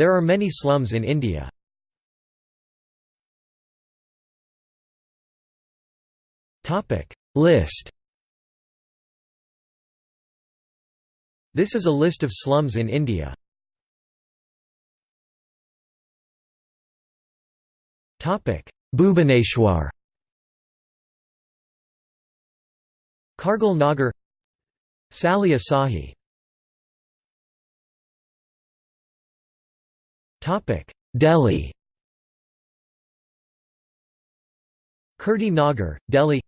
There are many slums in India. List. This is a list of slums in India. Bhubaneswar. Kargil Nagar. Salia Sahi Delhi. Kirti Nagar, Delhi.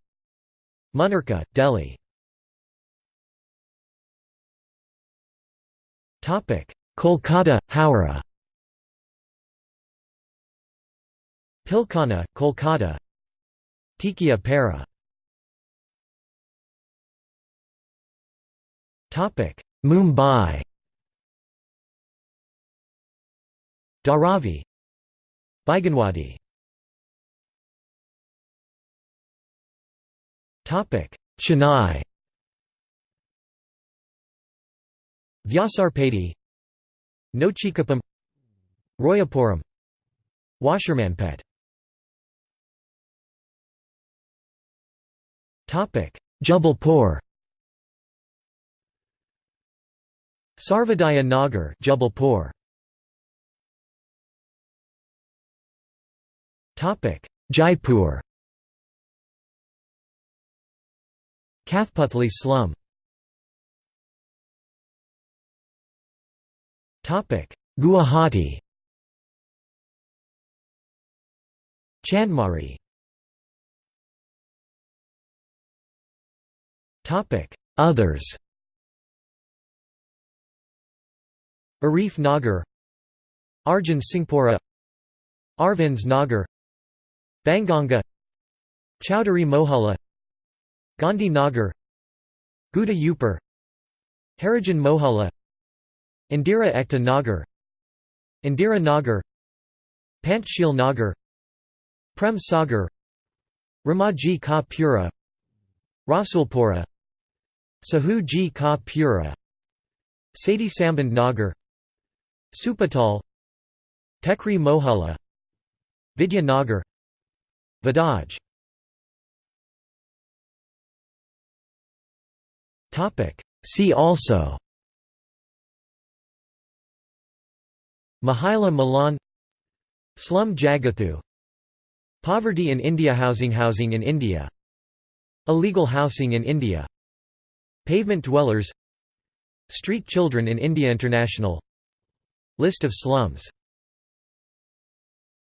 Munirka, Delhi. Kolkata, Howrah. Pilkhana, Kolkata. Tikia Para. Mumbai Dharavi Baiganwadi. Chennai. Vyasarpeti Nochikuppam Royapuram Washermanpet. Topic Jabalpur. Sarvodaya Nagar Jabalpur Jaipur. Kathputli slum. Guwahati. Chandmari. Others. Arif Nagar. Arjun Singhpura Arvinds Nagar Banganga Chowdhury Mohalla Gandhi Nagar Ghudda Upar Harijan Mohalla Indira Ekta Nagar Indira Nagar Panchsheel Nagar Prem Sagar Ramaji Ka Pura Rasulpura Sahu Ji Ka Pura Sadhi Samband Nagar Supatal Tekri Mohalla Vidya Nagar Vidaj See also. Mahila Milan. Slum Jagathu. Poverty in India Housing Housing in India. Illegal housing in India. Pavement dwellers. Street children in India International. List of slums